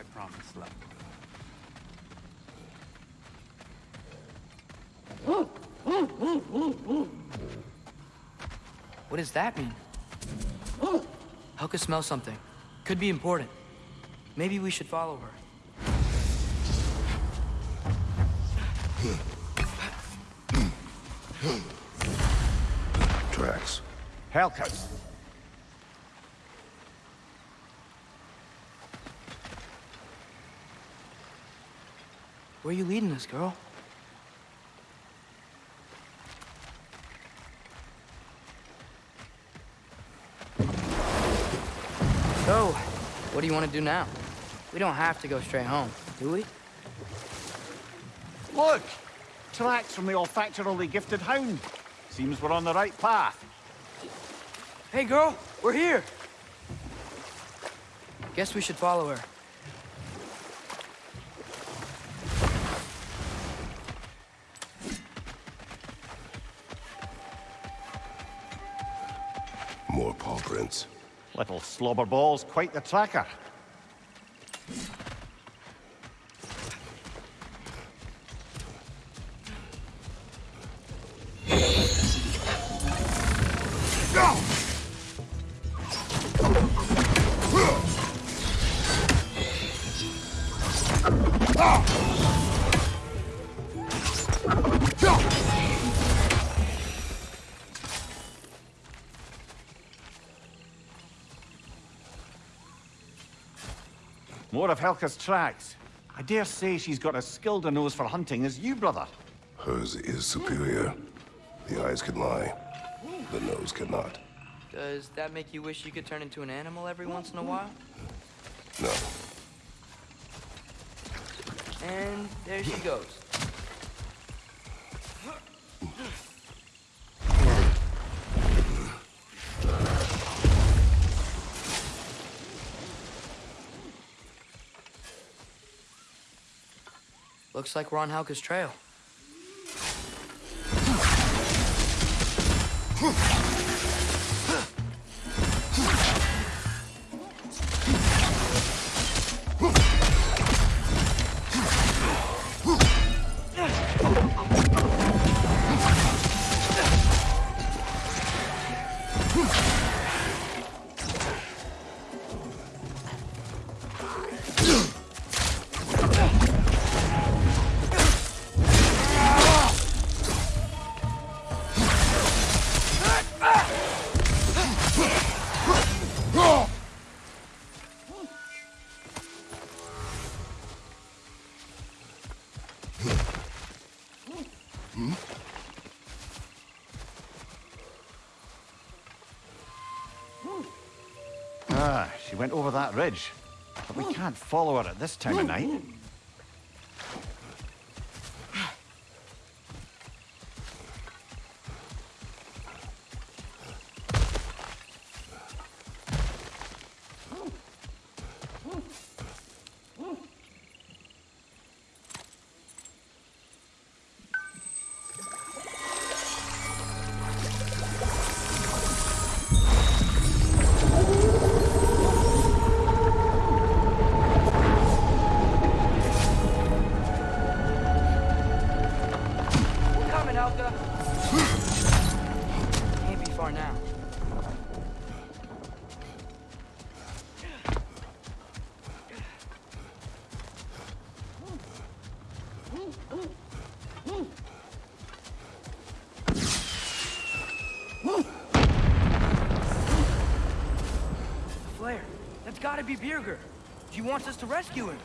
I promise, love. What does that mean? Helka smells something. Could be important. Maybe we should follow her. Tracks. Helka's. Where are you leading us, girl? So, what do you want to do now? We don't have to go straight home, do we? Look! Tracks from the olfactorily gifted hound. Seems we're on the right path. Hey, girl, we're here. Guess we should follow her. More paw prints. Little slobber balls, quite the tracker. More of Helka's tracks. I dare say she's got as skilled a nose for hunting as you, brother. Hers is superior. The eyes can lie. The nose cannot. Does that make you wish you could turn into an animal every once in a while? No. And there she goes. Looks like we're on Helka's trail. Ah, she went over that ridge. But we can't follow her at this time of night. Gotta be Birger. He wants us to rescue him.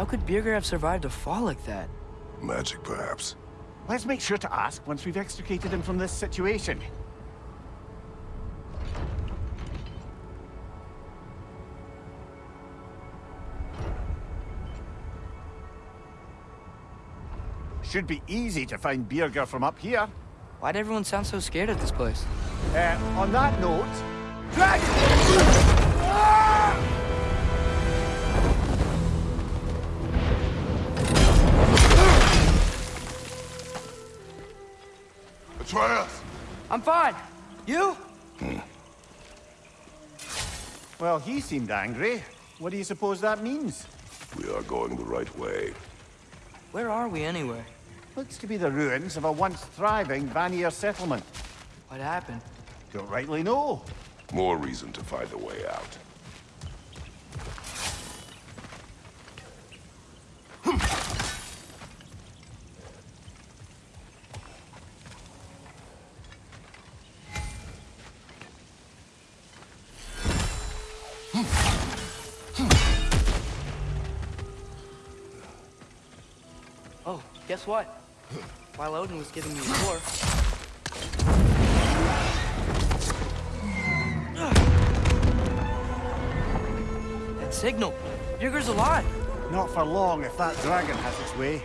How could Birger have survived a fall like that? Magic, perhaps. Let's make sure to ask once we've extricated him from this situation. Should be easy to find Birger from up here. Why'd everyone sound so scared at this place? Uh, on that note, drag! Atreus! I'm fine. You? Hmm. Well, he seemed angry. What do you suppose that means? We are going the right way. Where are we anyway? Looks to be the ruins of a once thriving Vanir settlement. What happened? Don't rightly know. More reason to find a way out. Guess what? While Odin was giving me a tour, that signal. Birger's alive. Not for long if that dragon has its way.